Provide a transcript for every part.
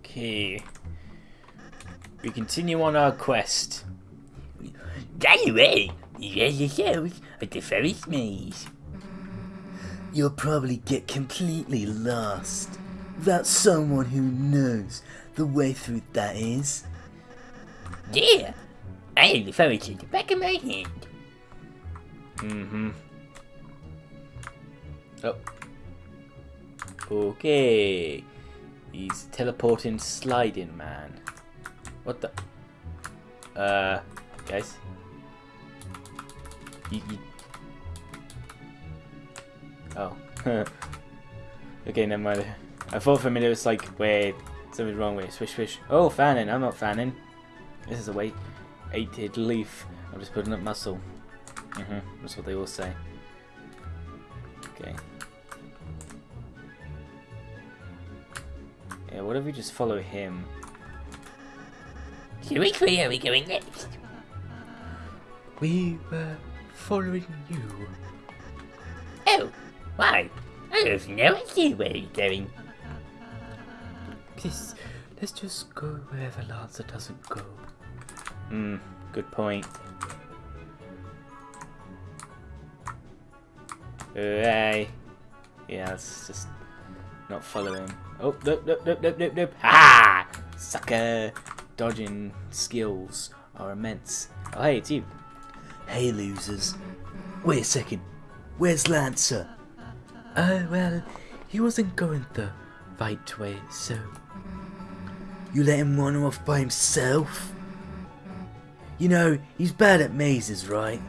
Okay. We continue on our quest. Anyway, there's yourselves at the Ferris maze. You'll probably get completely lost without someone who knows the way through that is. Yeah, I have the Ferris in the back of my hand. Mm-hmm. Oh. Okay. He's teleporting sliding man. What the? Uh, guys. You, you... Oh. okay, never mind. I thought for a minute it was like, wait, something's wrong with it. Swish, swish. Oh, fanning. I'm not fanning. This is a weight. Eighted leaf. I'm just putting up muscle. Mm-hmm. That's what they all say. Okay. Yeah, what if we just follow him? So which way are we going next? We were following you. Oh, why? I have no idea where you're going. Please, let's just go wherever Lancer doesn't go. Hmm, good point. Hey. Yeah, let's just not follow him. Oh, nope, nope, nope, nope, nope, nope. Ha! Sucker! Dodging skills are immense. Oh, hey, it's you. Hey, losers. Wait a second. Where's Lancer? Oh, well, he wasn't going the right way, so... You let him run off by himself? You know, he's bad at mazes, right?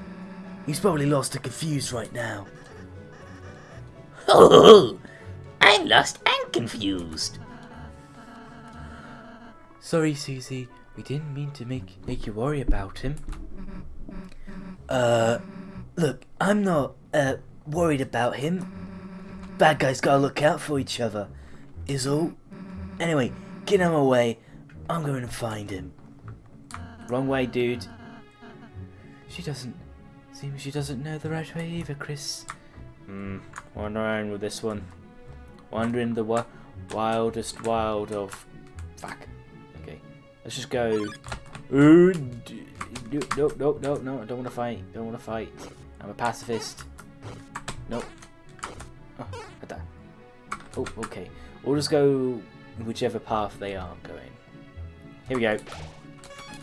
He's probably lost and confused right now. Oh, I'm lost and confused. Sorry, Susie. We didn't mean to make make you worry about him. Uh, look, I'm not uh worried about him. Bad guys gotta look out for each other, is all. Anyway, get out of my way. I'm going to find him. Wrong way, dude. She doesn't. Seems she doesn't know the right way either, Kris. Hmm, wandering with this one. Wandering the wi wildest wild of... Fuck. Okay, let's just go... Ooh, Nope, nope, nope, no, I don't want to fight, don't want to fight. I'm a pacifist. Nope. Oh, at that. Oh, okay. We'll just go whichever path they are going. Here we go.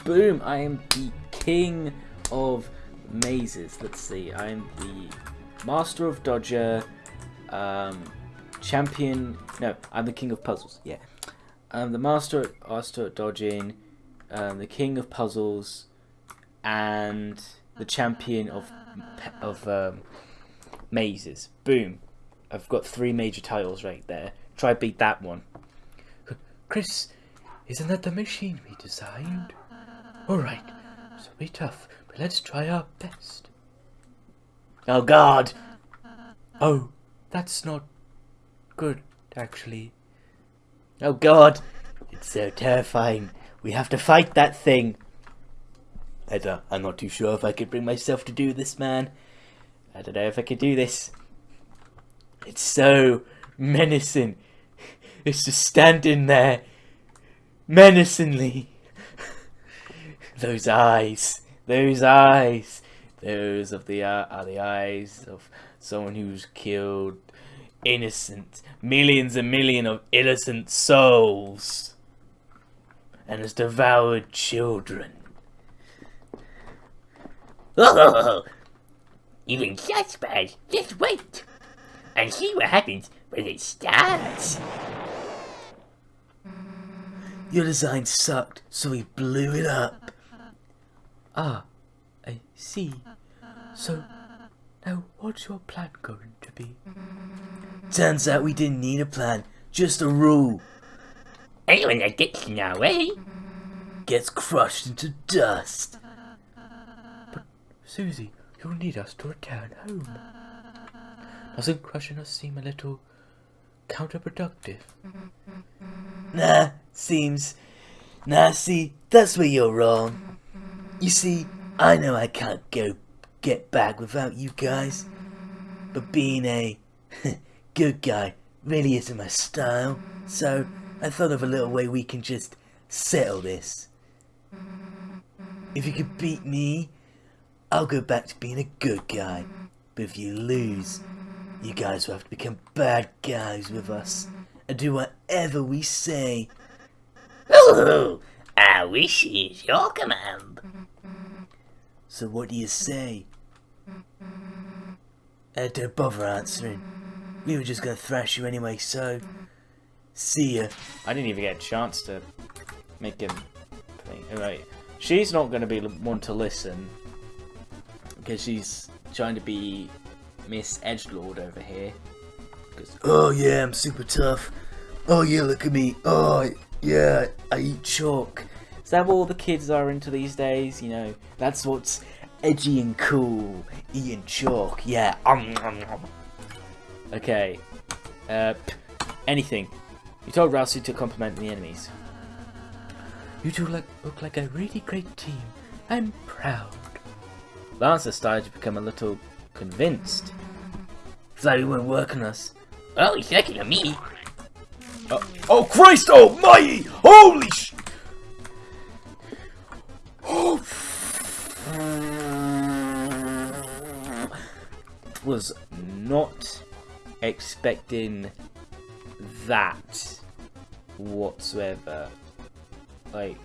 Boom! I am the king of mazes. Let's see. I am the master of dodger, um, champion. No, I'm the king of puzzles. Yeah, I'm the master master at dodging, um, the king of puzzles, and the champion of of um, mazes. Boom! I've got three major titles right there. Try beat that one. Kris, isn't that the machine we designed? Alright, so be tough, but let's try our best. Oh God! Oh, that's not good, actually. Oh God! It's so terrifying. We have to fight that thing. I don't, I'm not too sure if I could bring myself to do this, man. I don't know if I could do this. It's so menacing. It's just standing there, menacingly. those eyes, those eyes, those of the uh, are the eyes of someone who's killed innocent millions and million of innocent souls and has devoured children. Oh, even bad. Just wait and see what happens when it starts. Your design sucked, so we blew it up. Ah, I see. So, now what's your plan going to be? Turns out we didn't need a plan, just a rule. Anyone that gets in our way Gets crushed into dust. But, Susie, you'll need us to return home. Doesn't crushing us seem a little counterproductive? Nah, seems. Nah, see, that's where you're wrong. You see, I know I can't go get back without you guys. But being a good guy really isn't my style. So, I thought of a little way we can just settle this. If you could beat me, I'll go back to being a good guy. But if you lose, you guys will have to become bad guys with us and do whatever we say. Ooh, I wish is your command. So what do you say? Uh, don't bother answering. We were just gonna thrash you anyway, so... See ya. I didn't even get a chance to make him play. Right. She's not going to be the one to listen because she's trying to be Miss Edgelord over here. Oh yeah, I'm super tough. Oh yeah, look at me. Oh yeah, I eat chalk. Is that what all the kids are into these days? You know, that's what's Edgy and cool. Eating chalk, yeah. Um, um, um. Okay. Uh, anything. You told Ralsei to compliment the enemies. You two look, look like a really great team. I'm proud. Lancer started to become a little convinced. Like you won't work on us. Well, he's looking at me. Oh Christ almighty! Holy sh... Oh, Was not expecting that whatsoever. Like.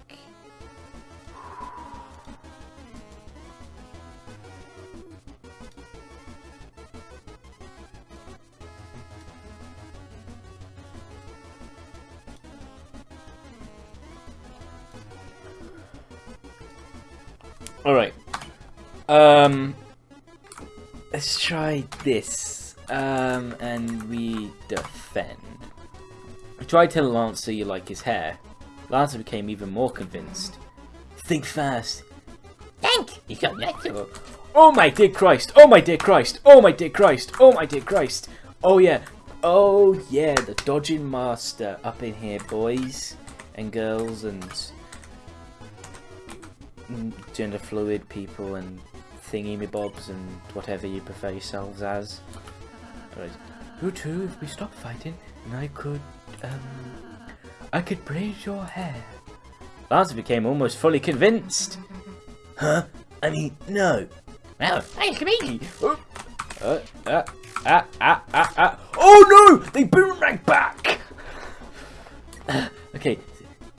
Alright. Um. Let's try this. Um, and we defend. I tried telling Lancer you like his hair. Lancer became even more convinced. Think fast. Thank you so natural. Oh my dear Christ! Oh my dear Christ! Oh my dear Christ! Oh my dear Christ! Oh yeah! Oh yeah! The dodging master up in here, boys and girls and gender fluid people and thingy me bobs and whatever you prefer yourselves as. Alright. You two, if we stop fighting, and I could, um, I could braid your hair. Lancer became almost fully convinced. Huh? I mean, no. Well, thanks to me. Uh, uh, ah, ah, ah, ah. Oh no! They boomerang back! okay,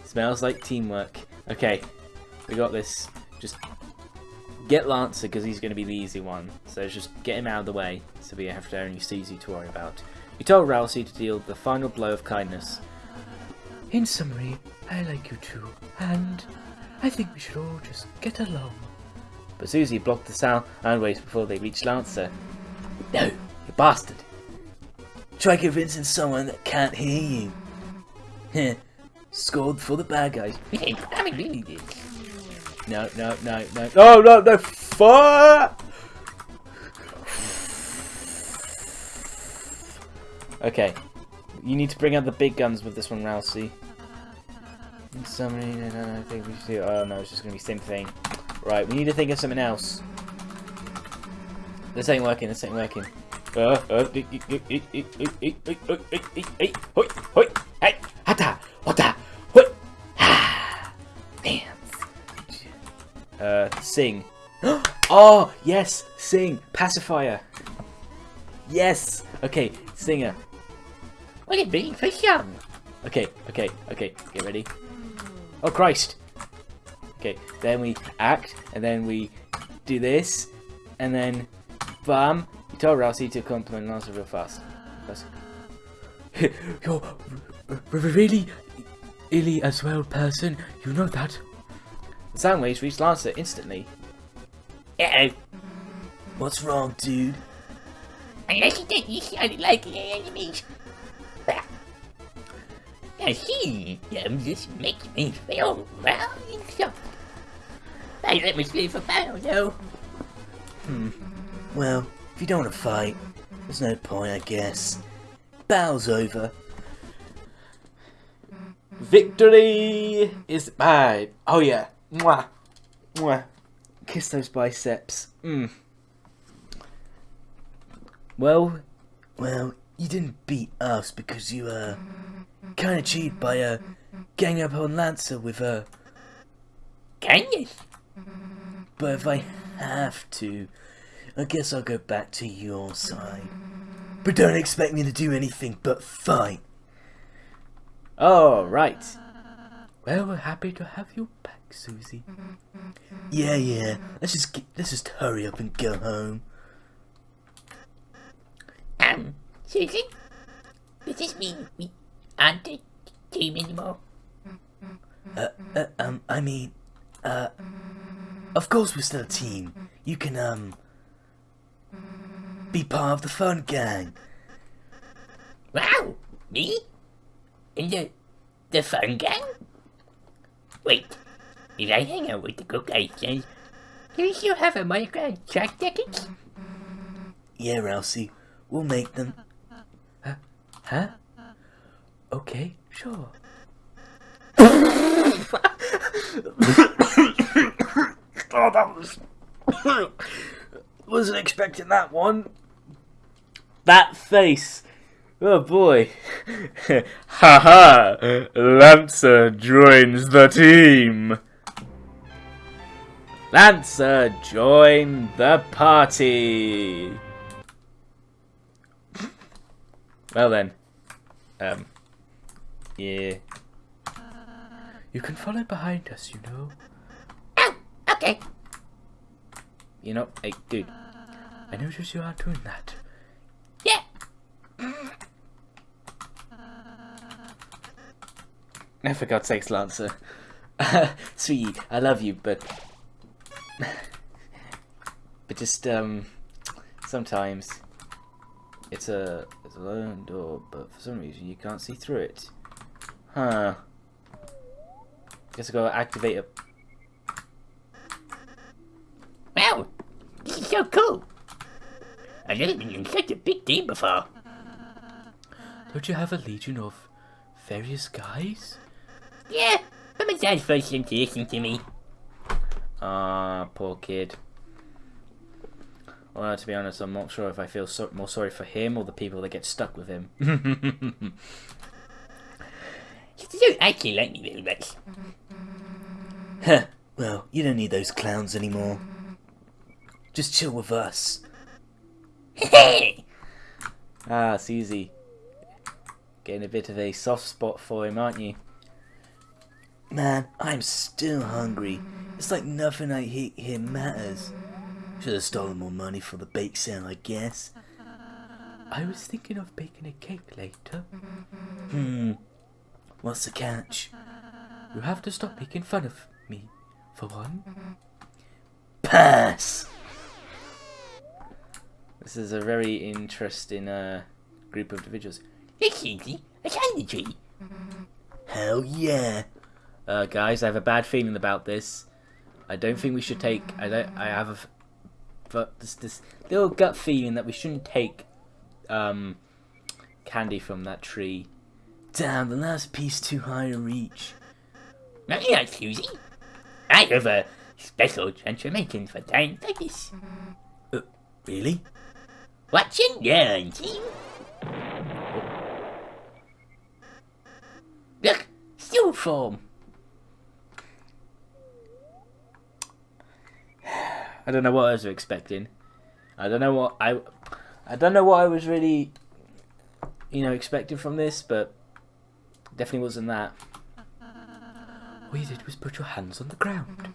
smells like teamwork. Okay, we got this. Just get Lancer because he's going to be the easy one. So just get him out of the way so we have to only Susie to worry about. You told Ralsei to deal the final blow of kindness. In summary, I like you two, and I think we should all just get along. But Susie blocked the sound and waves before they reached Lancer. No, you bastard! Try convincing someone that can't hear you. Heh. Scored for the bad guys. I mean, really did. No, no, no, no, no, no, no, fuck! Okay. You need to bring out the big guns with this one, Ralsei. Somebody, no, no, I think we should do. Oh no, it's just gonna be the same thing. Right, we need to think of something else. This ain't working. This ain't working. Uh, uh, hey, hata, hata, hoi, ha, dance. Uh, sing. oh yes, sing pacifier. Yes. Okay, singer. What a big for some. Okay, okay, okay. Get ready. Oh Christ. Okay, then we act, and then we do this, and then, bam. You tell Ralsei to compliment Lancer real fast. Fast. You're really, really as well person. You know that. The sound waves reach Lancer instantly. Uh-oh. What's wrong, dude? You think you sounded like the enemies. Now he um, just makes me feel well and soft. They let me sleep for battle though. Well, if you don't want to fight, there's no point, I guess. Battle's over. Victory is mine. Oh yeah. Mwah. Mwah. Kiss those biceps. Mm. Well, Well, you didn't beat us because you, uh, kinda cheated by uh, gang up on Lancer with uh, Can you? but if I have to, I guess I'll go back to your side. But don't expect me to do anything but fight. Oh, right. Well, we're happy to have you back, Susie. Yeah, yeah. Let's just get, let's just hurry up and go home. Um, Susie? Does this mean we aren't a team anymore? Uh, uh, um, I mean, uh, of course we're still a team. You can, um, be part of the fun gang. Wow! Me? In the, the fun gang? Wait, if I hang out with the good guys, then do you still have a monograph track tickets? Yeah, Ralsei, we'll make them. Huh? Huh? Okay, sure. oh, that was. Wasn't expecting that one. That face. Oh boy. Haha! Lancer joins the team. Lancer, join the party. Well then. Um. Yeah. You can follow behind us, you know. Oh, okay. You know, hey, dude. I notice you are doing that. Yeah. No, for God's sakes, Lancer. Sweetie, I love you, but. but just, um. Sometimes. It's a, it's a lone door, but for some reason you can't see through it. Huh. Guess I gotta activate it. Wow, this is so cool. I've never been in such a big team before. Don't you have a legion of various guys? Yeah, but my dad forced him to listen to me. Ah, poor kid. Well, to be honest, I'm not sure if I feel so- more sorry for him or the people that get stuck with him. He don't actually like me very much. Heh. Well, you don't need those clowns anymore. Just chill with us. Hey! ah, it's easy. Getting a bit of a soft spot for him, aren't you? Man, I'm still hungry. It's like nothing I eat here matters. Should have stolen more money for the bake sale, I guess. I was thinking of baking a cake later. Hmm. What's the catch? You have to stop making fun of me, for one. Pass! This is a very interesting uh, group of individuals. It's easy. A candy tree. Hell yeah! Uh, guys, I have a bad feeling about this. I don't think we should take. I don't. I have a, but this this little gut feeling that we shouldn't take um, candy from that tree. Damn, the last piece too high to reach. Not yet, Susie. I have a special transformation for times like this. Uh, really? Watch and learn, team. Look, still form. I don't know what I was expecting. I don't know what I. I don't know what I was really, you know, expecting from this, but definitely wasn't that. All you did was put your hands on the ground.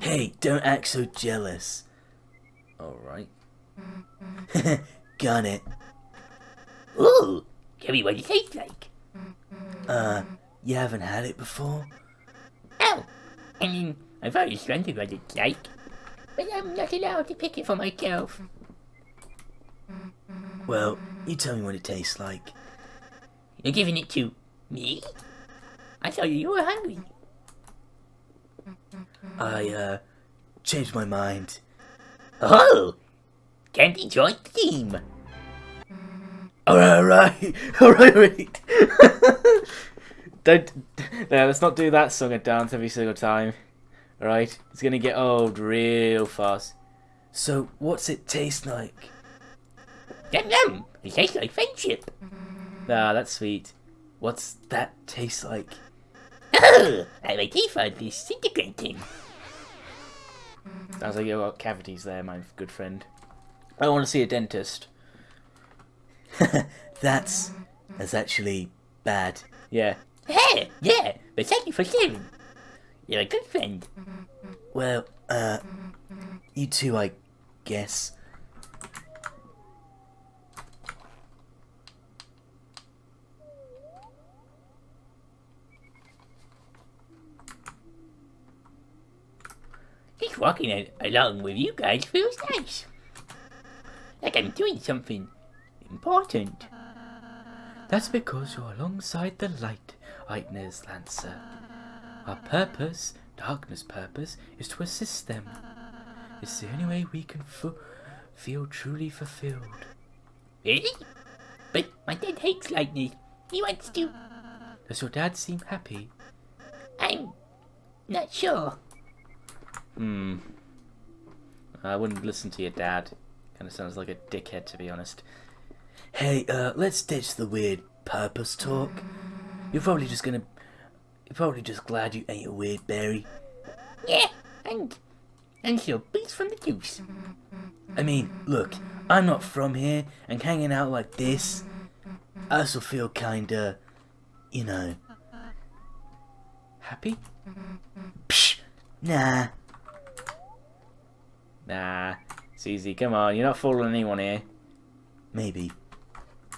Hey, don't act so jealous. All right. Got it. Ooh, tell me what it tastes like. Uh, you haven't had it before? Oh, I mean, I've always wondered what it's like, but I'm not allowed to pick it for myself. Well, you tell me what it tastes like. You're giving it to me? I tell you you were hungry. I, uh, changed my mind. Oh, can't join the team. Alright, alright, alright, wait. Don't. No, let's not do that song and dance every single time. All right. It's gonna get old real fast. So, what's it taste like? Yum yum, it tastes like friendship. Ah, that's sweet. What's that taste like? Oh, I my teeth are disintegrating. Sounds like you've got cavities there, my good friend. I want to see a dentist. That's that's actually bad. Yeah. Hey, yeah, but thank you for sharing. You're a good friend. Well, uh, you too, I guess. Walking along with you guys feels nice. Like I'm doing something important. That's because you're alongside the light, Eitner's Lancer. Our purpose, darkness' purpose, is to assist them. It's the only way we can feel truly fulfilled. Really? But my dad hates Lightners. He wants to. Does your dad seem happy? I'm not sure. Hmm. I wouldn't listen to your dad. Kind of sounds like a dickhead, to be honest. Hey, uh, let's ditch the weird purpose talk. You're probably just gonna. You're probably just glad you ate a weird berry. Yeah, and and so beats from the juice. I mean, look, I'm not from here, and hanging out like this, I also feel kinda, you know. Happy? Psh, nah. Nah. It's easy. Come on. You're not fooling anyone here. Maybe.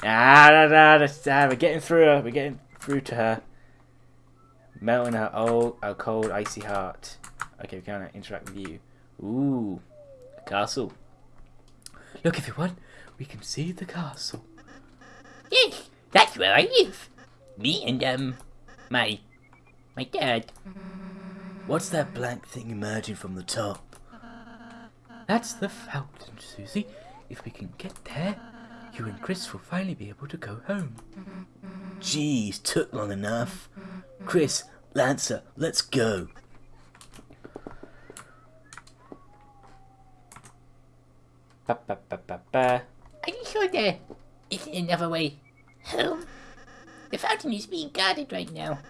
Ah, da, da, da, da, we're getting through her. We're getting through to her. Melting her old, her cold, icy heart. Okay, we can't interact with you. Ooh, a castle. Look, everyone, we can see the castle. Yes, that's where I live. Me and um, my my dad. What's that blank thing emerging from the top? That's the fountain, Susie. If we can get there, you and Kris will finally be able to go home. Geez, took long enough. Kris, Lancer, let's go. Ba, ba, ba, ba, ba. Are you sure there isn't another way home? The fountain is being guarded right now.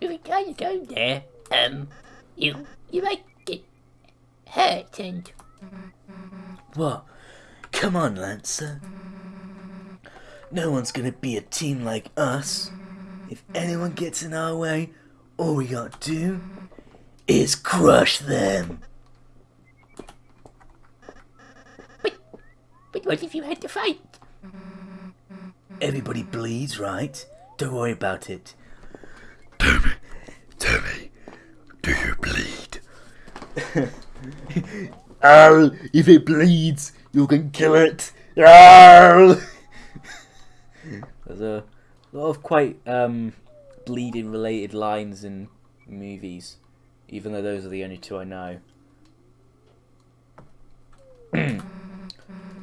If we try to go there, um, you you might get hurt and What? Come on, Lancer. No one's gonna be a team like us. If anyone gets in our way, all we gotta do is crush them. but but what if you had to fight? Everybody bleeds, right? Don't worry about it. Tell me, tell me, do you bleed? Ow! If it bleeds, you can kill it. Ow! There's a lot of quite um, bleeding related lines in movies, even though those are the only two I know.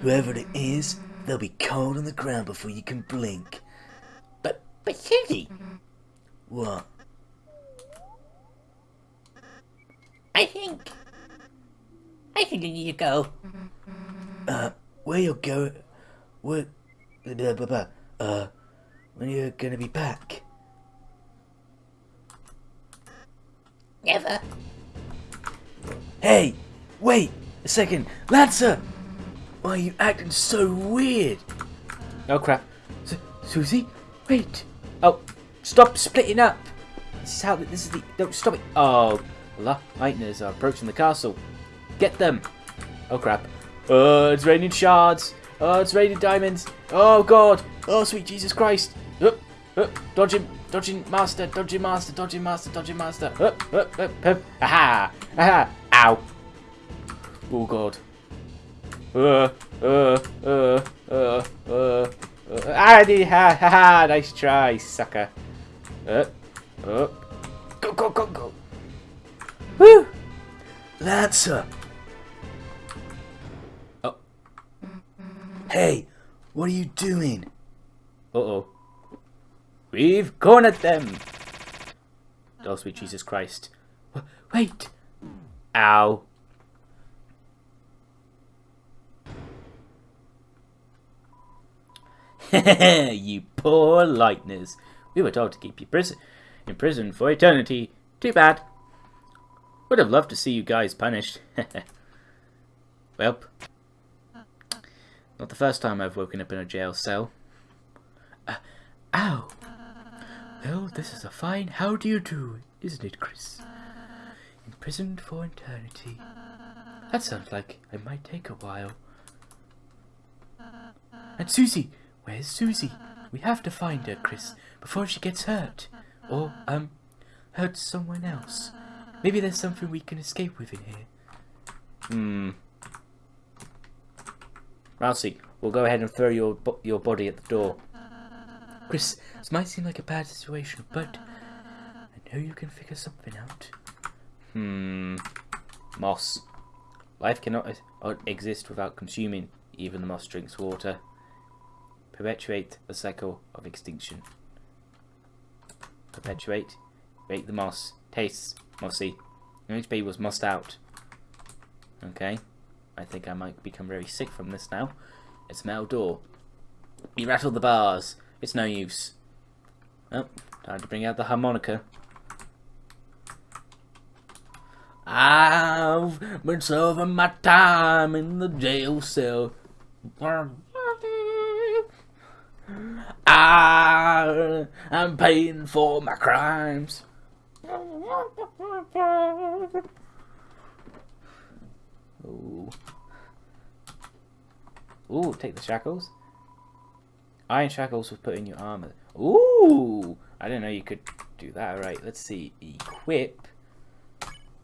Whoever it is, they'll be cold on the ground before you can blink. But but Susie, What? I think I think you need to go. Uh, where you're going? Where? Blah, blah, blah. Uh, when you're gonna be back? Never. Hey, wait a second, Lancer. Why are you acting so weird? Oh crap! Su- Susie, wait. Oh, stop splitting up! This is how. This is the. Don't stop it! Oh, the Lightners are approaching the castle. Get them! Oh crap! Oh, it's raining shards. Oh, it's raining diamonds. Oh god! Oh sweet Jesus Christ! Up, up, dodging, dodging master, dodging master, dodging master, dodging master. Up, up, up, up. Aha! Aha! Ow! Oh god! Uh, uh, uh, uh, uh, uh. Ah, ha, ha, ha, nice try, sucker. Up, up. Go, go, go, go. Woo! Lancer. Oh. Hey, what are you doing? Uh-oh. We've cornered them! Oh, sweet Jesus Christ. Wait. Ow. you poor lightners. We were told to keep you prison in prison for eternity. Too bad. Would have loved to see you guys punished. well, not the first time I've woken up in a jail cell. Uh, ow! Well, this is a fine how do you do, isn't it, Kris? Imprisoned for eternity. That sounds like it might take a while. And Susie! Where's Susie? We have to find her, Kris, before she gets hurt. Or, um, hurts someone else. Maybe there's something we can escape with in here. Hmm. Ralsei, we'll go ahead and throw your your body at the door. Kris, this might seem like a bad situation, but I know you can figure something out. Hmm. Moss. Life cannot uh, exist without consuming. Even the moss drinks water. Perpetuate the cycle of extinction. Perpetuate. Bake the moss. Tastes mossy. MHB was mossed out. Okay. I think I might become very sick from this now. It's a metal door. You rattle the bars. It's no use. Oh, time to bring out the harmonica. I've been serving my time in the jail cell. I am paying for my crimes. Ooh. Ooh, take the shackles. Iron shackles will put in your armor. Ooh! I didn't know you could do that. Right, let's see. Equip.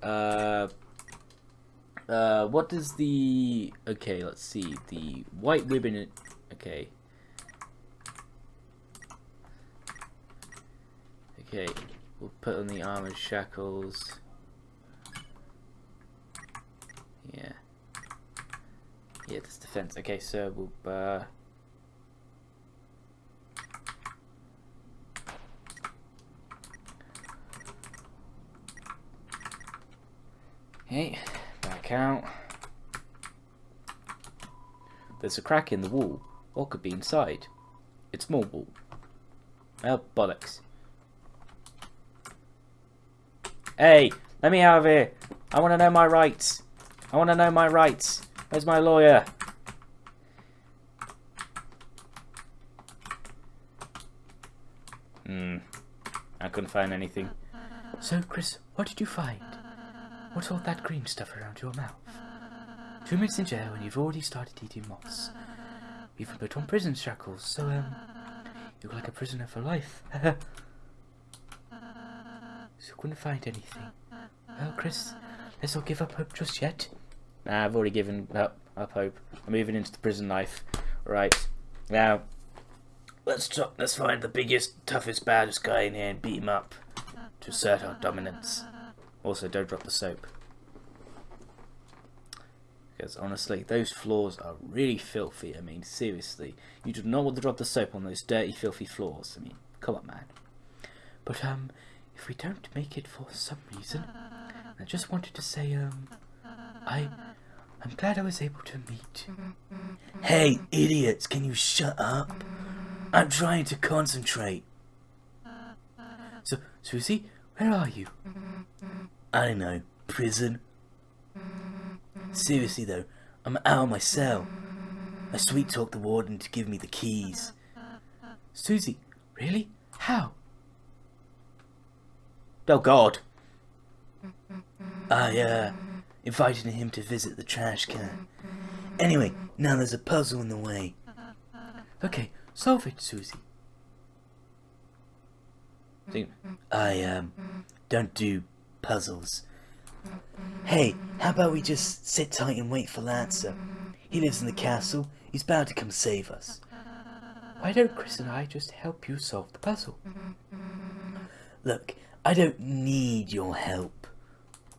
Uh, uh, what does the... Okay, let's see. The white ribbon... Okay. Okay, we'll put on the armored shackles. Yeah. Yeah, that's defense. Okay, so we'll... Uh, Okay, back out. There's a crack in the wall. What could be inside? It's more wall. Well, bollocks. Hey, let me out of here. I want to know my rights. I want to know my rights. Where's my lawyer? Hmm. I couldn't find anything. So, Kris, what did you find? What's all that green stuff around your mouth? Two minutes in jail and you've already started eating You've been put on prison shackles, so, um, you look like a prisoner for life. so couldn't find anything. Well, Kris, let's not give up hope just yet. Nah, I've already given up, up hope. I'm moving into the prison life. Right. Now, let's try, let's find the biggest, toughest, baddest guy in here and beat him up to assert our dominance. Also, don't drop the soap. Because honestly, those floors are really filthy. I mean, seriously. You do not want to drop the soap on those dirty, filthy floors. I mean, come on, man. But, um, if we don't make it for some reason, I just wanted to say, um, I, I'm glad I was able to meet. Hey, idiots, can you shut up? I'm trying to concentrate. So, Susie, where are you? I don't know, prison? Seriously though, I'm out of my cell. I sweet talked the warden to give me the keys. Susie, really? How? Oh God! I, uh, invited him to visit the trash can. Anyway, now there's a puzzle in the way. Okay, solve it, Susie. I, um, don't do puzzles. Hey, how about we just sit tight and wait for Lancer? He lives in the castle. He's bound to come save us. Why don't Kris and I just help you solve the puzzle? Look, I don't need your help.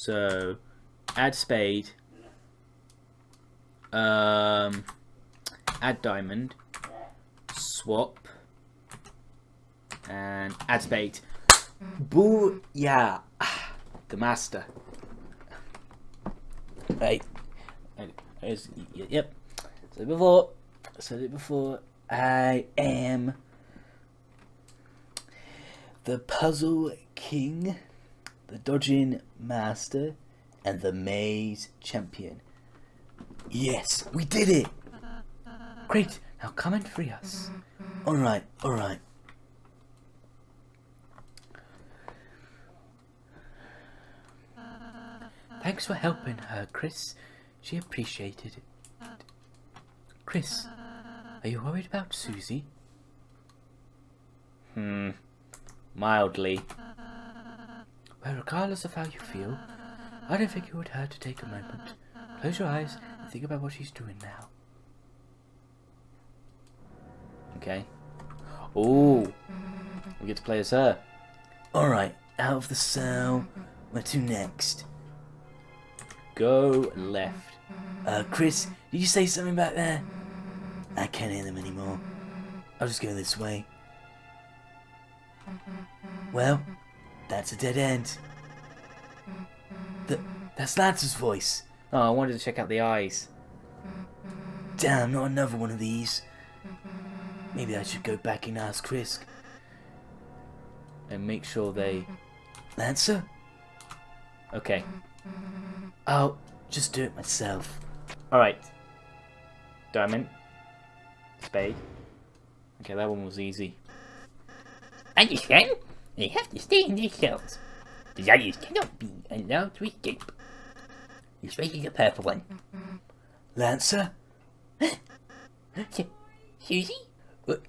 So, add spade. Um, add diamond. Swap. And add spade. Boo! Yeah, the master. Right. Yep. So before, said it before. I am the puzzle king, the dodging master, and the maze champion. Yes, we did it! Great. Now come and free us. Alright, alright. Thanks for helping her, Kris. She appreciated it. Kris, are you worried about Susie? Hmm. Mildly. Well, regardless of how you feel, I don't think it would hurt to take a moment. Close your eyes and think about what she's doing now. Okay. Oh, We get to play as her. Alright, out of the cell. Where to next? Go left. Uh, Kris, did you say something back there? I can't hear them anymore. I'll just go this way. Well, that's a dead end. Th- that's Lance's voice. Oh, I wanted to check out the eyes. Damn, not another one of these. Maybe I should go back and ask Kris. And make sure they... Lancer? Okay. I'll just do it myself. Alright. Diamond. Spade. Okay, that one was easy. Understand? They have to stay in their cells. The others cannot be allowed to escape. Especially the purple one. Lancer? Su- Susie? What?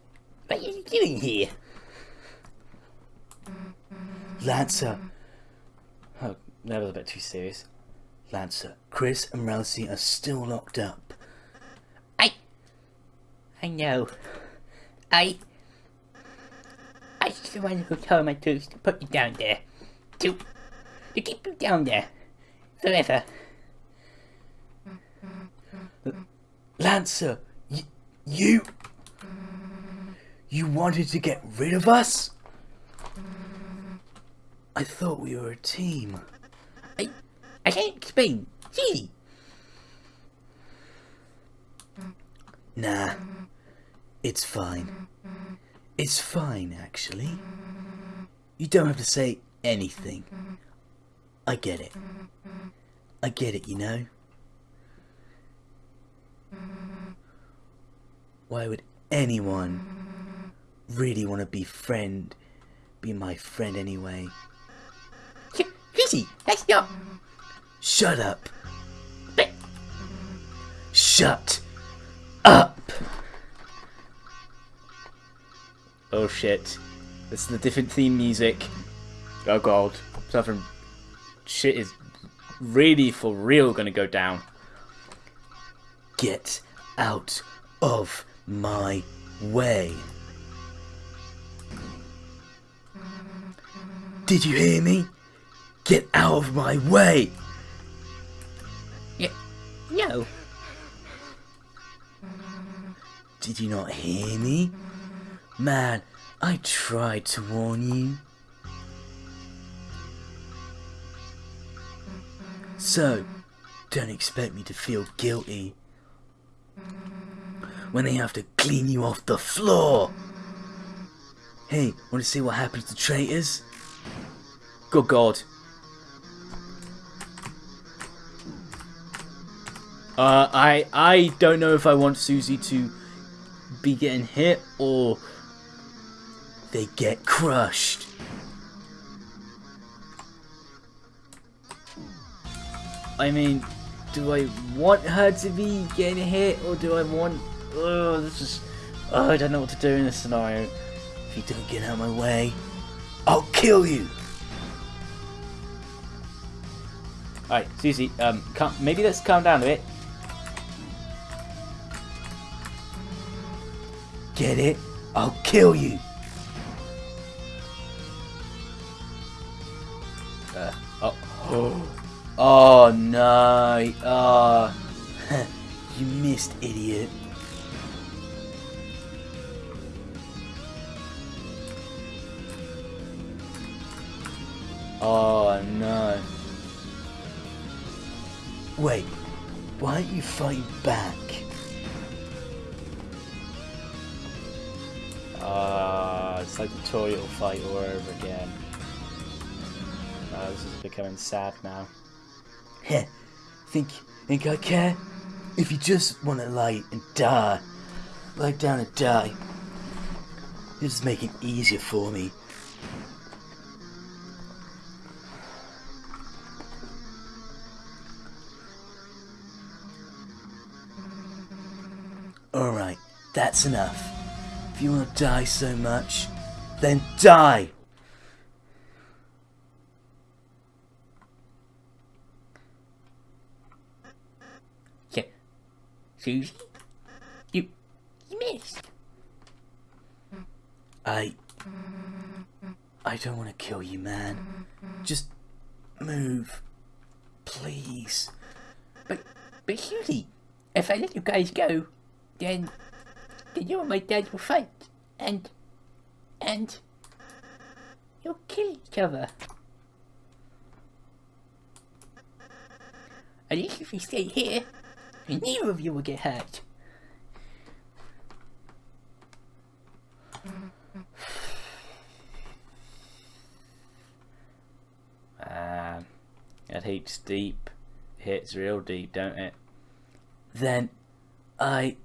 What are you doing here? Lancer. Oh, that was a bit too serious. Lancer, Kris and Ralsei are still locked up. I... I know. I... I was the one who told my troops to put you down there. To... To keep you down there. Forever. Lancer, you. You wanted to get rid of us? I thought we were a team. I... I can't explain. See? Nah, it's fine. It's fine, actually. You don't have to say anything. I get it. I get it, you know? Why would anyone really want to be friend, be my friend anyway? Susie, that's not... Shut up! Shut Oh shit. This is the different theme music. Oh god. Something shit is really for real gonna go down. Get out of my way. Did you hear me? Get out of my way! Y- no. Did you not hear me? Man, I tried to warn you. So, don't expect me to feel guilty when they have to clean you off the floor. Hey, want to see what happens to traitors? Good god. Uh, I I don't know if I want Susie to be getting hit or They get crushed. I mean, do I want her to be getting hit or do I want? Oh, this is. Oh, I don't know what to do in this scenario. If you don't get out of my way, I'll kill you. Alright, Susie, um, calm, maybe let's calm down a bit. Get it? I'll kill you. Oh no! Oh, you missed, idiot. Oh no. Wait, why aren't you fighting back? Ah, it's like the tutorial fight all over again. Ah, this is becoming sad now. Heh, think think I care? If you just want to lie and die, lie down and die. Just make it easier for me. Alright, that's enough. If you want to die so much, then die! So, Susie? You, you missed. I. I don't want to kill you, man. Just move. Please. But, but Susie, if I let you guys go, then, then you and my dad will fight, and, and, you'll kill each other. At least if you stay here, neither of you will get hurt. Man, it hits deep. It hits real deep, don't it? Then. I.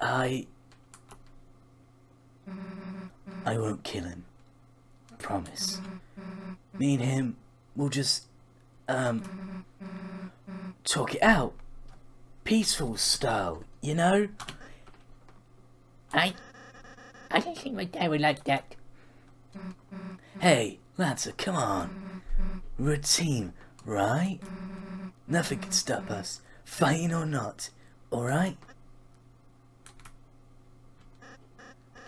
I. I won't kill him. Promise. Me and him will just. Um. Talk it out. Peaceful style, you know? I, I don't think my dad would like that. Hey, Lancer, come on. We're a team, right? Nothing can stop us, fighting or not, alright?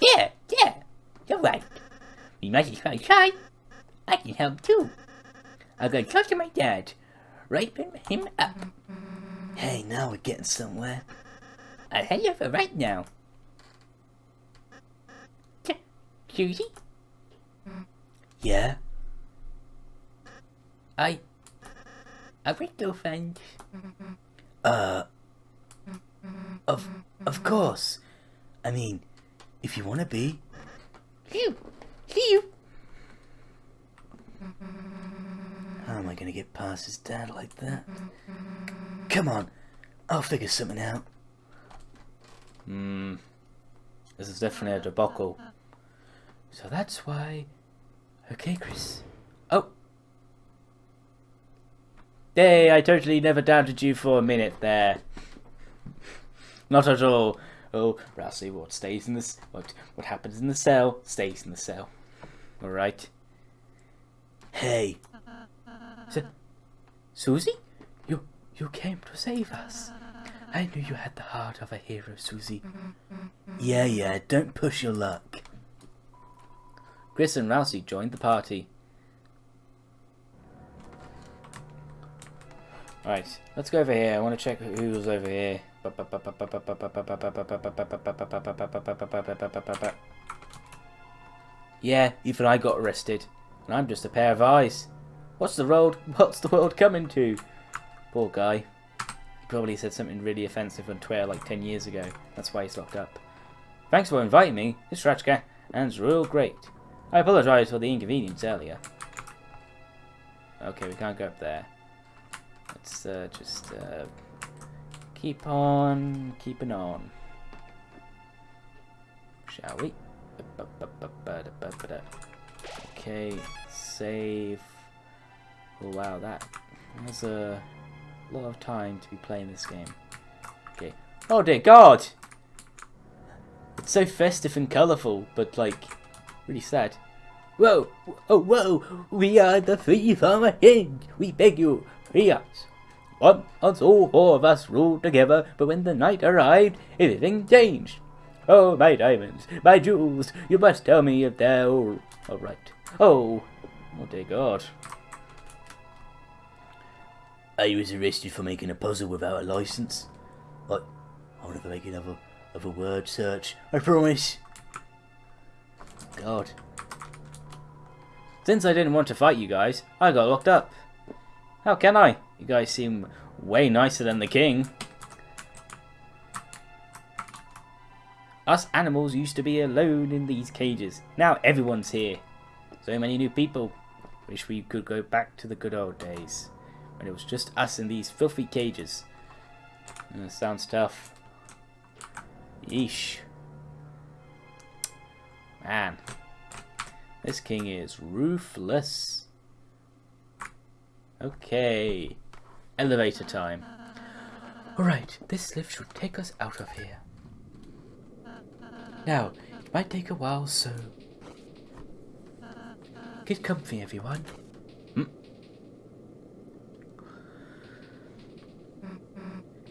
Yeah, yeah, you're right. We might as well try. I can help too. I'm gonna talk to my dad. Ripen him up. Hey, now we're getting somewhere. I'll head over right now. Susie, Yeah? I... Will go find... Uh. Of. Of course. I mean, if you want to be. You. See you. How am I gonna get past his dad like that? Come on, I'll figure something out. Hmm. This is definitely a debacle. So that's why. Okay, Kris. Oh! Hey, I totally never doubted you for a minute there. Not at all. Oh, Ralsei, what stays in this? What what happens in the cell stays in the cell. All right. Hey, Susie? You came to save us. I knew you had the heart of a hero, Susie. yeah, yeah, don't push your luck. Kris and Ralsei joined the party. Right, let's go over here. I want to check who's over here. Yeah, even I got arrested, and I'm just a pair of eyes. What's the world? What's the world coming to? Poor guy. He probably said something really offensive on Twitter like 10 years ago. That's why he's locked up. Thanks for inviting me. This Ratchka and it's real great. I apologise for the inconvenience earlier. Okay, we can't go up there. Let's uh, just uh, keep on keeping on. Shall we? Okay, save. Oh wow, that was a lot of time to be playing this game. Okay. Oh dear God! It's so festive and colourful, but like really sad. Whoa, oh, whoa, we are the three from ahead. We beg you, free us. Once all four of us ruled together, but when the night arrived, everything changed. Oh, my diamonds, my jewels, you must tell me if they're all, all right. Oh, oh dear God. I was arrested for making a puzzle without a license. Like, I'll never make another, other word search. I promise. God. Since I didn't want to fight you guys, I got locked up. How can I? You guys seem way nicer than the king. Us animals used to be alone in these cages. Now everyone's here. So many new people. Wish we could go back to the good old days. When it was just us in these filthy cages. Sounds tough. Yeesh. Man. This king is ruthless. Okay. Elevator time. Alright, this lift should take us out of here. Now, it might take a while, so... Get comfy, everyone.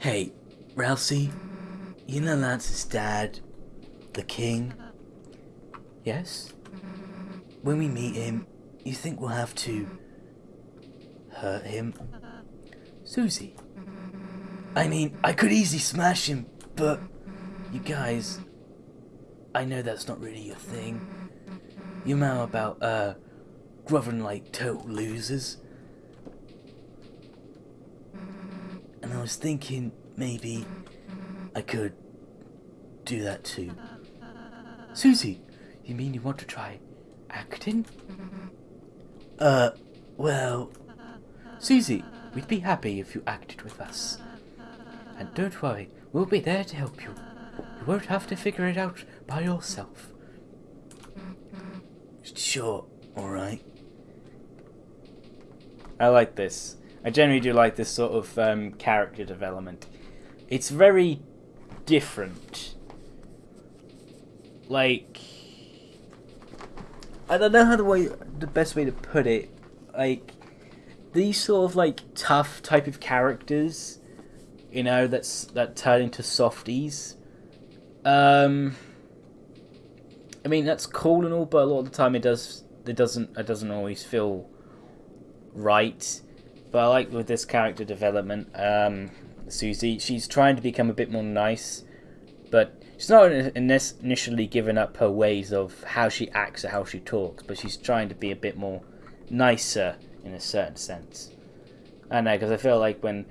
Hey, Ralsei, you know Lance's dad, the king? Yes? When we meet him, you think we'll have to hurt him? Susie, I mean, I could easily smash him, but you guys, I know that's not really your thing. You know about, uh, groveling like total losers. And I was thinking maybe I could do that too. Susie, you mean you want to try acting? Uh, well, Susie, we'd be happy if you acted with us. And don't worry, we'll be there to help you. You won't have to figure it out by yourself. sure, alright. I like this. I generally do like this sort of um, character development. It's very different. Like, I don't know how the way the best way to put it. Like, these sort of like tough type of characters, you know, that's that turn into softies. Um, I mean that's cool and all, but a lot of the time it does it doesn't it doesn't always feel right. But I like with this character development, um, Susie, she's trying to become a bit more nice, but she's not ini- initially giving up her ways of how she acts or how she talks, but she's trying to be a bit more nicer in a certain sense. I know, because I feel like when,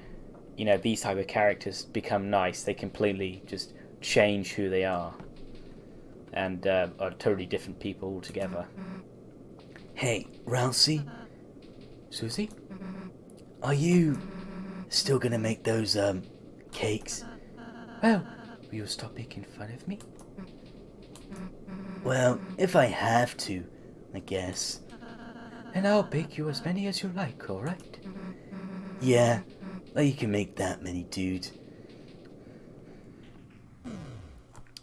you know, these type of characters become nice, they completely just change who they are. And uh, are totally different people altogether. Hey, Ralsei, Susie? Are you still gonna make those, um, cakes? Well, will you stop making fun of me? Well, if I have to, I guess. And I'll bake you as many as you like, alright? Yeah, well, you can make that many, dude.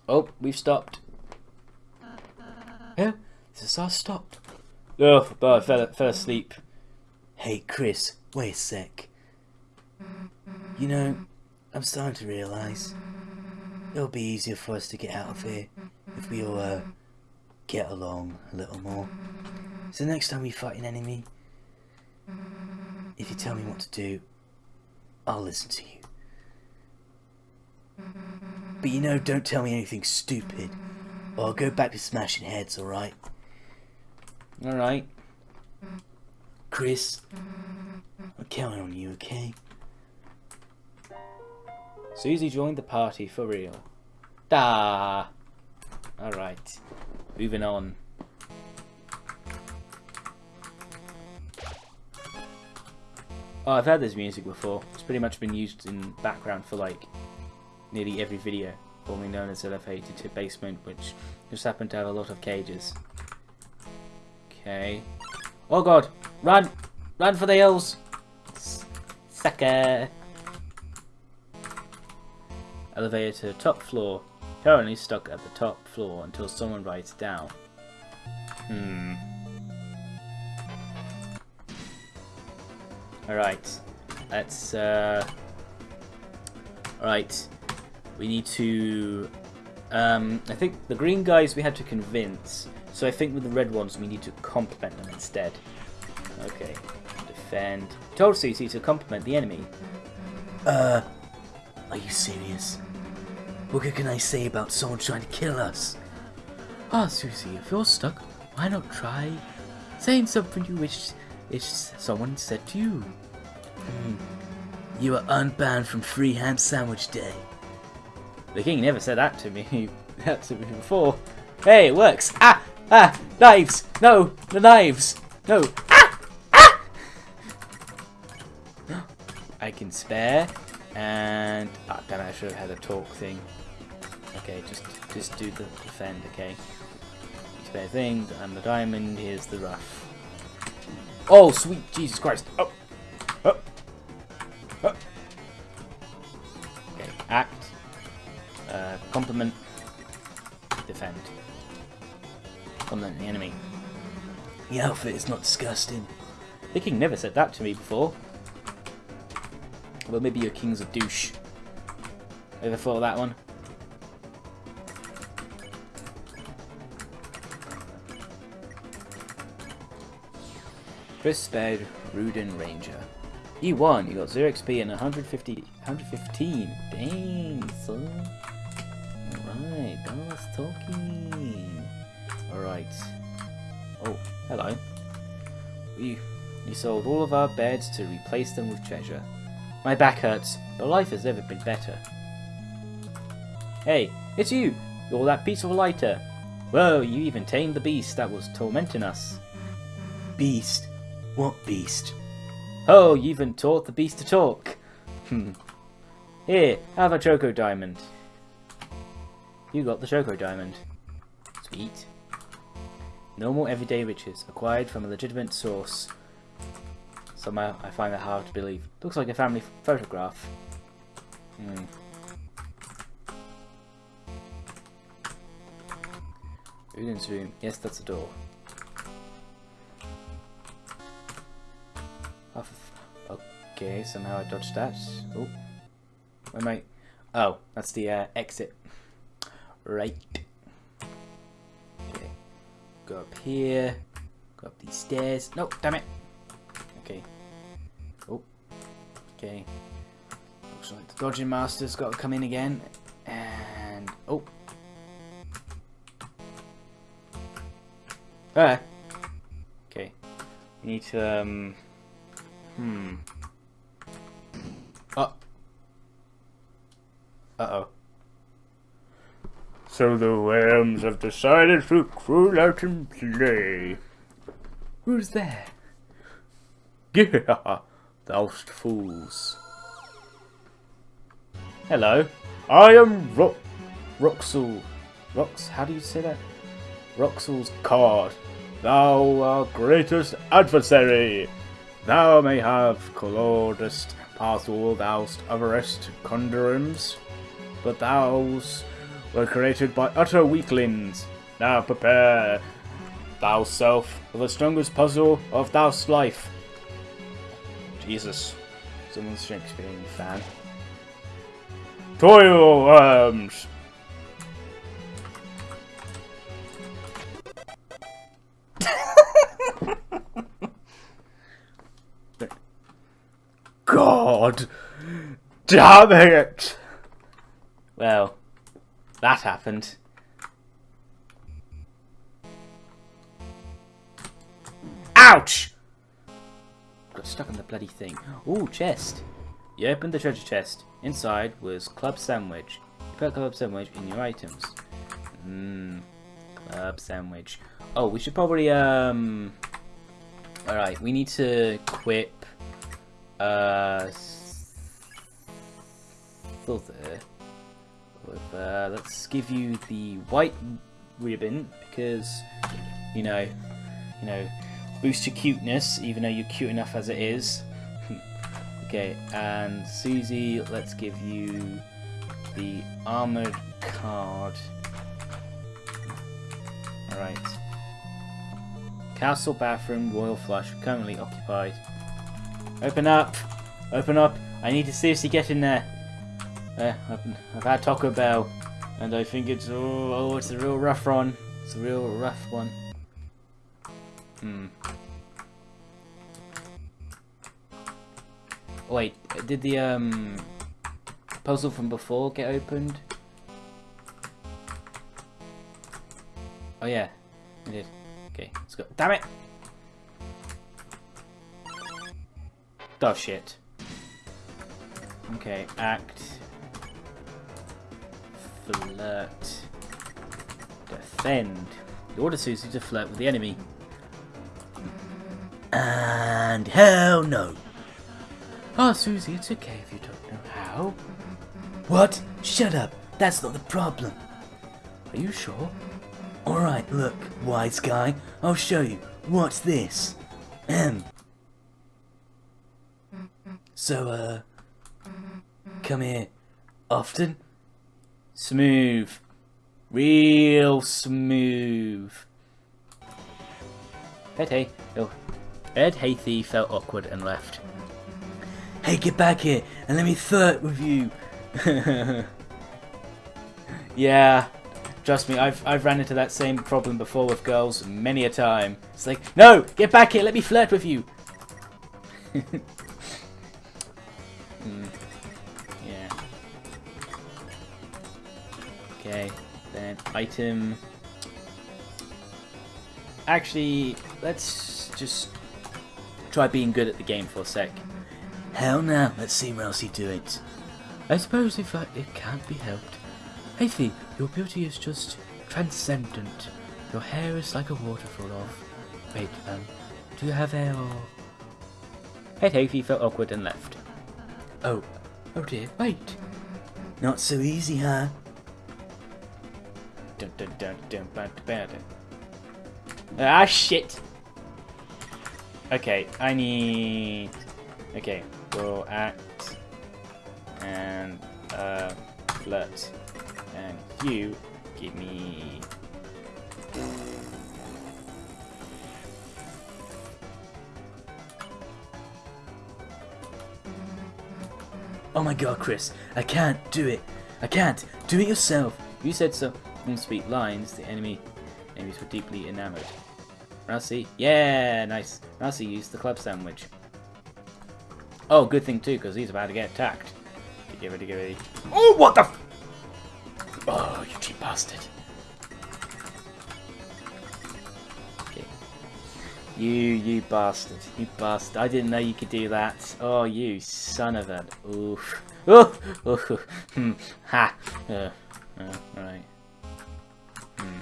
Oh, we've stopped. Oh, this is our stop. Oh, but I fell, fell asleep. Hey, Kris, wait a sec. You know, I'm starting to realise it'll be easier for us to get out of here if we all, uh, get along a little more. So next time we fight an enemy, if you tell me what to do, I'll listen to you. But you know, don't tell me anything stupid, or I'll go back to smashing heads, alright? Alright. Kris, I'm counting on you, okay? Susie joined the party for real. Da. Alright. Moving on. Oh, I've heard this music before. It's pretty much been used in background for like nearly every video, formerly known as Elevated to Basement, which just happened to have a lot of cages. Okay. Oh god! Run! Run for the hills! Sucker! Elevator to top floor. Currently stuck at the top floor until someone writes down. Hmm. Alright. Let's, uh... Alright. We need to... Um, I think the green guys we had to convince. So I think with the red ones we need to compliment them instead. Okay. defend. Told Susie to compliment the enemy. Uh, are you serious? What can I say about someone trying to kill us? Ah, Susie, if you're stuck, why not try saying something you wish if someone said to you? You are unbanned from Free Ham Sandwich Day. The king never said that to me. that to me before. Hey, it works. Ah, ah, knives. No, the knives. No. Can spare, and ah, damn I should have had a talk thing. Okay, just just do the defend. Okay. Spare thing, and the diamond. Here's the rough. Oh, sweet Jesus Christ! Oh, oh, oh. Okay, act. Uh, compliment. Defend. Compliment the enemy. The outfit is not disgusting. The king never said that to me before. Well, maybe your king's a douche. Ever thought of that one? Kris spared Rudinn Ranger. You won. You got 0 XP and 150, 115. Dang, son. Alright, that's talking. Alright. Oh, hello. We, we sold all of our beds to replace them with treasure. My back hurts, but life has never been better. Hey, it's you! You're that peaceful Lightner. Whoa, you even tamed the beast that was tormenting us. Beast? What beast? Oh, you even taught the beast to talk. Hmm. Here, have a Choco Diamond. You got the Choco Diamond. Sweet. Normal everyday riches, acquired from a legitimate source. Somehow I find that hard to believe. Looks like a family photograph. Hmm. Udin's room. Yes, that's a door. Oh, okay, somehow I dodged that. Oh. Where am I? Oh, that's the uh, exit. Right. Okay. Go up here. Go up these stairs. No, damn it. Okay. Oh. Okay. Looks like the dodging master's got to come in again. And oh. Ah. Okay. We need to um. Hmm. Oh. Uh oh. So the worms have decided to crawl out and play. Who's there? Yeah, thou'st fools. Hello, I am Ro Rouxls. Rox, how do you say that? Rouxls Kaard. Thou our greatest adversary. Thou may have colourdest path all thou'st otherest conjurings, but thou's were created by utter weaklings. Now prepare thou self for the strongest puzzle of thou's life. Jesus. Someone's Shakespearean fan. Toil um, worms! God damn it! Well, that happened. Ouch! Got stuck on the bloody thing. Ooh, chest. You opened the treasure chest. Inside was club sandwich. You put club sandwich in your items. Mmm. Club sandwich. Oh, we should probably, um... Alright, we need to equip... Uh... Still there. With, uh, let's give you the white ribbon because you know, you know, boost your cuteness even though you're cute enough as it is. okay, and Susie, let's give you the armored card. All right. Castle bathroom, royal flush, currently occupied. Open up! Open up! I need to seriously get in there. Uh, I've, I've had Taco Bell, and I think it's oh, oh, it's a real rough one. It's a real rough one. Hmm. wait, did the um puzzle from before get opened? Oh yeah, it did. Okay, let's go. Damn it! Oh shit. Okay, act. Flirt. Defend. The order suits you to flirt with the enemy. And hell no. Ah, Susie, it's okay if you don't know how. What? Shut up. That's not the problem. Are you sure? Alright, look, wise guy. I'll show you. What's this? Ahem. So, uh, come here often? Smooth. Real smooth. Hey. Oh. Ed Hathy felt awkward and left. Hey, get back here and let me flirt with you. yeah. Trust me, I've, I've ran into that same problem before with girls many a time. It's like, no, get back here, let me flirt with you. Hmm. Yeah. Okay, then item. Actually, let's just try being good at the game for a sec. Hell now, let's see Ralsei do it. I suppose if uh, it can't be helped. Hathy, your beauty is just transcendent. Your hair is like a waterfall of... Wait, um, do you have hair or... Hey, Hathy felt awkward and left. Oh, oh dear, wait. Not so easy, huh? Dun, dun, dun, dun, dun, dun, dun. Ah, shit! Okay, I need... Okay, we'll act and uh, flirt. And you give me... Oh my god, Kris, I can't do it. I can't. Do it yourself. You said some sweet lines, the enemy enemies were deeply enamored. Ralsei, yeah, nice. Ralsei used the club sandwich. Oh, good thing too, because he's about to get attacked. Get ready, get ready. Oh, what the Oh, you cheap bastard. Okay. You, you bastard. You bastard. I didn't know you could do that. Oh, you son of a... Oof. Oh, oh, hmm, ha. Uh, uh, alright. Hmm.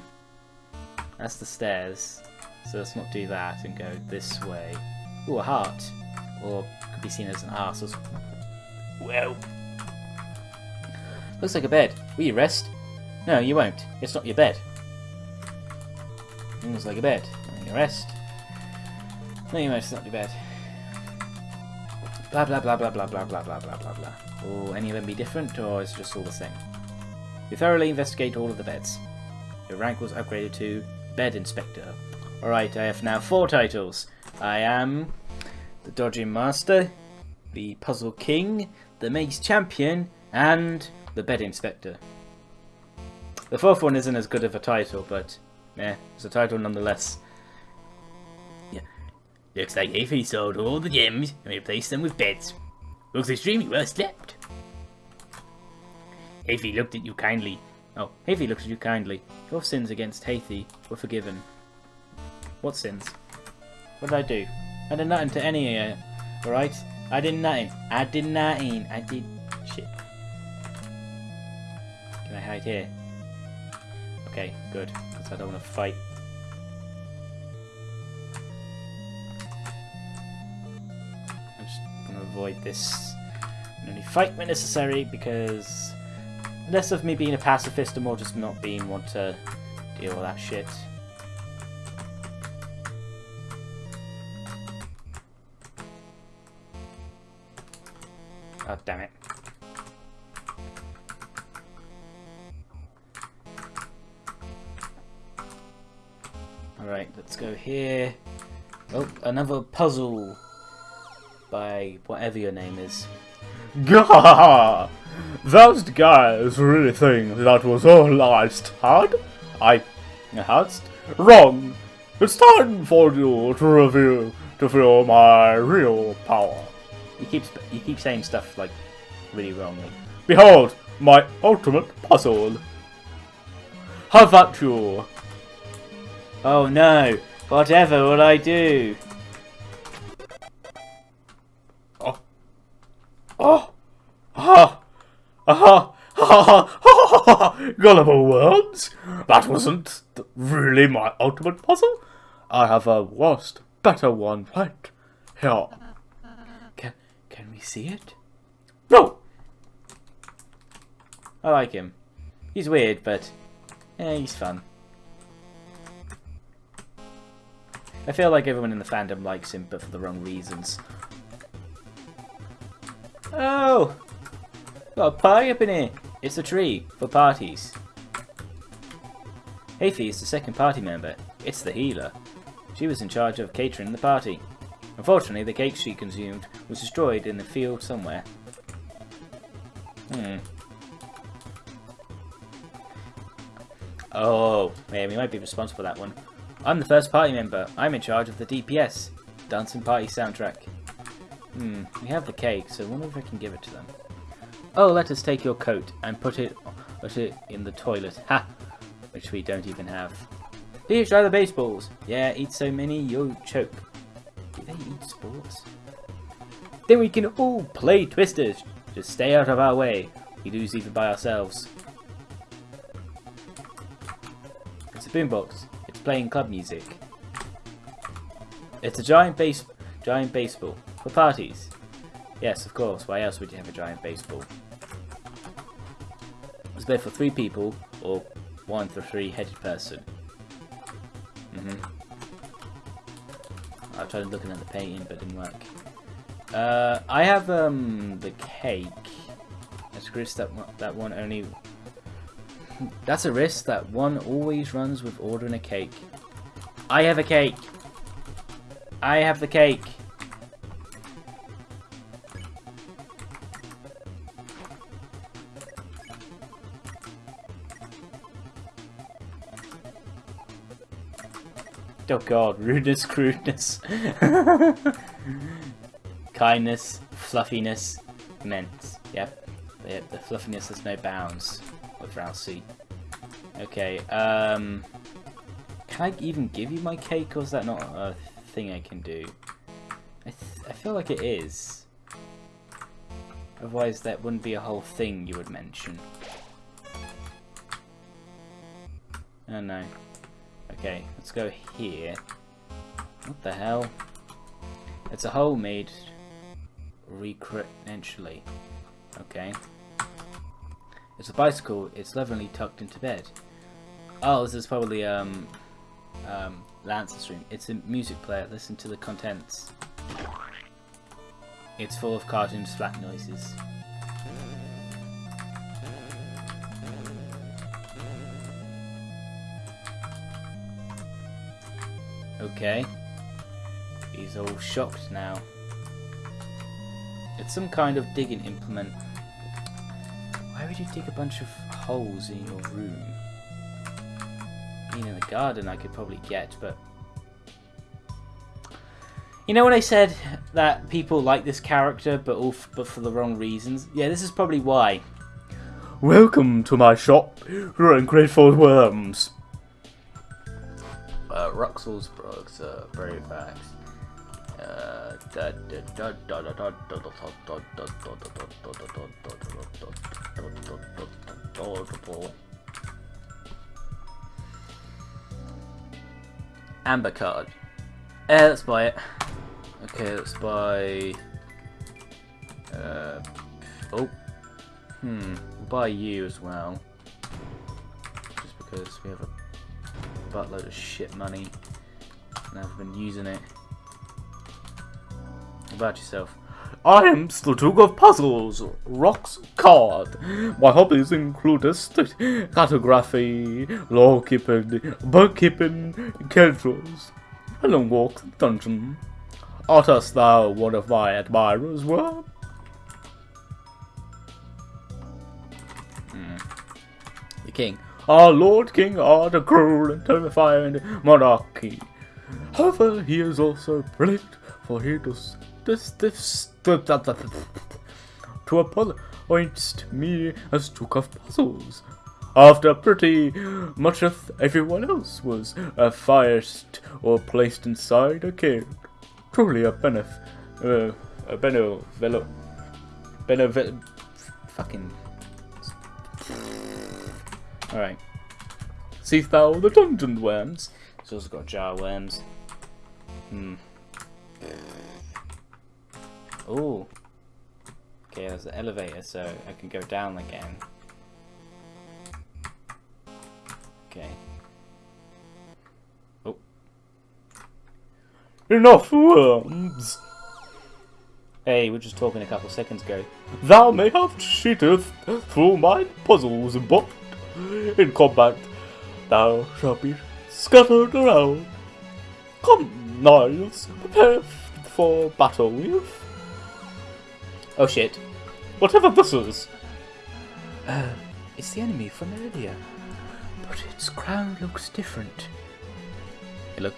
That's the stairs. So let's not do that and go this way. Ooh, a heart. Or could be seen as an arse as well. Looks like a bed. Will you rest? No, you won't. It's not your bed. Looks like a bed. Will you rest? No, you won't. It's not your bed. Blah blah blah blah blah blah blah blah blah blah blah. Will any of them be different, or is it just all the same? You thoroughly investigate all of the beds. Your rank was upgraded to Bed Inspector. Alright, I have now four titles. I am the Dodging Master, the Puzzle King, the Maze Champion, and the Bed Inspector. The fourth one isn't as good of a title, but eh, it's a title nonetheless. Yeah. Looks like Ify sold all the gems and replaced them with beds. Looks extremely well slept. Hathy looked at you kindly. Oh, Hathy looked at you kindly. Your sins against Hathy were forgiven. What sins? What did I do? I did nothing to any of you, alright? I did nothing. I did nothing. I did... shit. Can I hide here? Okay, good. Because I don't want to fight. I'm just going to avoid this. Only fight when necessary because less of me being a pacifist and more just not being want to deal with that shit. Oh, damn it. Alright, let's go here. Oh, another puzzle by whatever your name is. Gah! Those guys really think that was all I had? I had? Wrong! It's time for you to reveal to feel my real power. You keep you keep saying stuff like really wrongly. Behold, my ultimate puzzle. Have at you. Oh no! Whatever will I do? Oh. Oh. Ah. Ah. Ah. Gullible words. That wasn't really my ultimate puzzle. I have a worse, better one right here. Can see it? No. I like him. He's weird, but yeah, he's fun. I feel like everyone in the fandom likes him, but for the wrong reasons. Oh! Got a party up in here! It's a tree, for parties. Hathy is the second party member. It's the healer. She was in charge of catering the party. Unfortunately, the cake she consumed was destroyed in the field somewhere. Hmm. Oh, yeah, we might be responsible for that one. I'm the first party member. I'm in charge of the DPS, Dancing Party soundtrack. Hmm, we have the cake, so I wonder if I can give it to them. Oh, let us take your coat and put it, put it in the toilet. Ha! Which we don't even have. Here, try the baseballs. Yeah, eat so many, you'll choke. They sports? Then we can all play Twisters. Just stay out of our way. We lose even by ourselves. It's a boombox. It's playing club music. It's a giant base, giant baseball for parties. Yes, of course. Why else would you have a giant baseball? It's made for three people or one for three-headed person. Mhm. I tried looking at the painting, but it didn't work. Uh, I have um the cake. A risk that that one only. That's a risk that one always runs with ordering a cake. I have a cake. I have the cake. Oh god, rudeness, crudeness. Kindness, fluffiness, immense. Yep. Yep, the fluffiness has no bounds with Ralsei. Okay, um... Can I even give you my cake, or is that not a thing I can do? I, th I feel like it is. Otherwise that wouldn't be a whole thing you would mention. Oh no. Okay, let's go here. What the hell? It's a hole made recreationally. Okay. It's a bicycle, it's lovingly tucked into bed. Oh, this is probably um um Lancer stream. It's a music player, listen to the contents. It's full of cartoon slap noises. Okay. He's all shocked now. It's some kind of digging implement. Why would you dig a bunch of holes in your room? Mean, in the garden I could probably get, but... You know when I said that people like this character, but all but for the wrong reasons? Yeah, this is probably why. Welcome to my shop, you ungrateful worms. Ruxel's products are very fast. Uh, Amber card. Eh, let's buy it. Okay, let's buy... Uh, oh. Hmm, buy you as well. Just because we have a buttload of shit money and I've been using it. About yourself? I am Duke of Puzzles, Rouxls Kaard. My hobbies include cartography, law keeping, bug keeping, cantrils, and long walks in the dungeon. Art us thou one of my admirers were? The king. Our Lord King are the cruel and terrifying monarchy. However, he is also brilliant, for he does this, this, to appoint me as Duke of Puzzles. After pretty much of everyone else was uh, fired or placed inside a cage. Truly a benef, uh, a beno, velo, Fucking. Alright. seest thou the dungeon worms? It's also got jar worms. Hmm. Ooh. Okay, there's an elevator, so I can go down again. Okay. Oh. Enough worms! Hey, we were just talking a couple seconds ago. Thou may have cheated through my puzzles, but in combat thou shalt be scattered around. Come, Niles, prepare for battle with Oh shit. whatever this is. Uh, it's the enemy from earlier. But its crown looks different. It look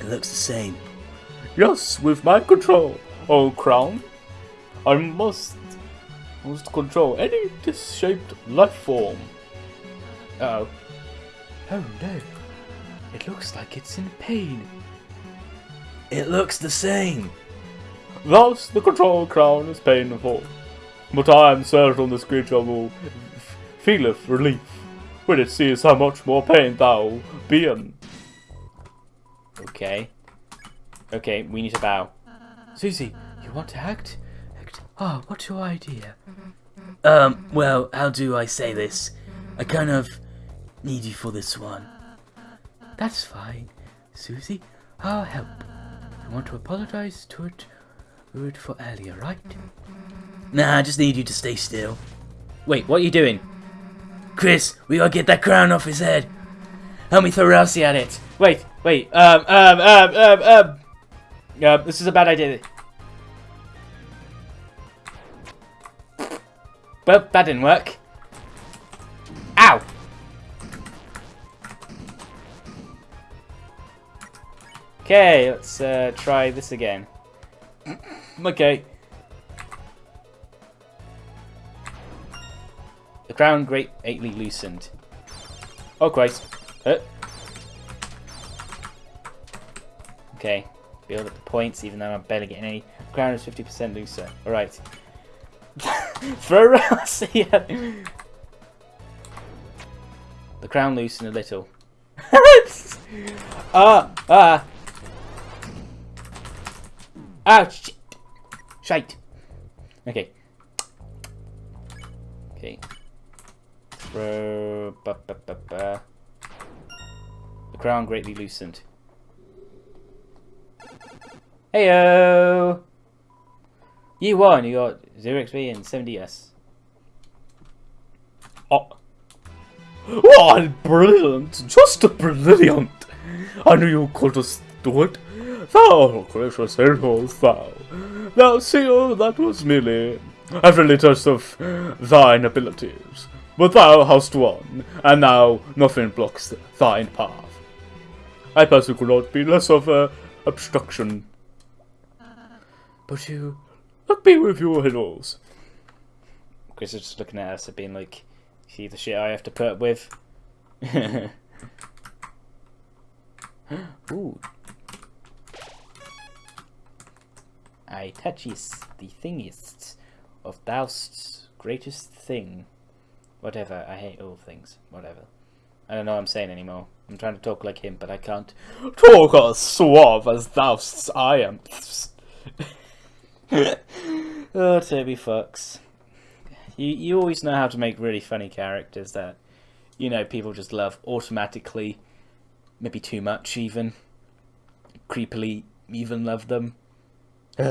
It looks the same. Yes, with my control, oh crown, I must must control any disshaped life form. Uh oh. Oh no. It looks like it's in pain. It looks the same. Thus, the control crown is painful, but I am certain this creature will feeleth relief when it sees how much more pain thou be in. Okay. Okay, we need to bow. Susie, you want to act? Act. Ah, what's your idea? Um, well, how do I say this? I kind of need you for this one. That's fine. Susie, I'll help. I want to apologize to it, it for earlier, right? Nah, I just need you to stay still. Wait, what are you doing? Kris, we gotta get that crown off his head. Help me throw Ralsei at it. Wait, wait, um, um, um, um, um. Yeah, this is a bad idea. Well, that didn't work. Ow! Okay, let's uh, try this again. okay. The crown greatly loosened. Oh Christ. Uh. Okay. Build up the points even though I'm barely getting any. Crown is 50% looser. Alright. Throw around. The crown loosened a little. ah! Ah! Ah! Shit! Shite! Okay. Okay. Throw. The crown greatly loosened. Heyo! You won. You got zero XP and 70s. Oh. Why, brilliant! Just brilliant! I knew you have do it. Thou gracious heroes, thou. Thou see, oh, that was merely a friendly test of thine abilities. But thou hast won, and now nothing blocks thine path. I personally could not be less of a obstruction. But you. Let me with your heroes. Kris is just looking at us and being like, see the shit I have to put up with? Ooh. I touches the thingest of thou's greatest thing. Whatever, I hate all things. Whatever. I don't know what I'm saying anymore. I'm trying to talk like him, but I can't. Talk as suave as thou I am. oh, Toby Fox. You you always know how to make really funny characters that, you know, people just love automatically. Maybe too much even. Creepily even love them. เอ